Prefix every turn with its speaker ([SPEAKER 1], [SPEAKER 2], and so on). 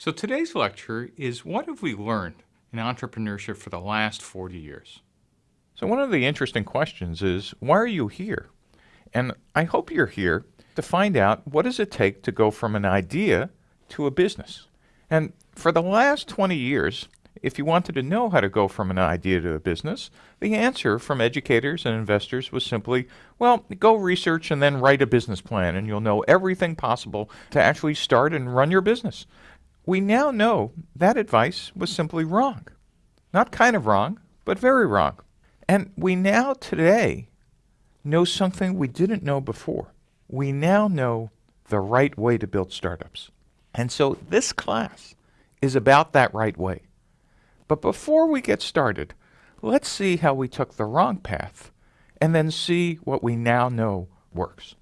[SPEAKER 1] So today's lecture is what have we learned in entrepreneurship for the last 40 years?
[SPEAKER 2] So one of the interesting questions is, why are you here? And I hope you're here to find out what does it take to go from an idea to a business. And for the last 20 years, if you wanted to know how to go from an idea to a business, the answer from educators and investors was simply, well, go research and then write a business plan and you'll know everything possible to actually start and run your business. We now know that advice was simply wrong. Not kind of wrong, but very wrong. And we now today know something we didn't know before. We now know the right way to build startups. And so this class is about that right way. But before we get started, let's see how we took the wrong path and then see what we now know works.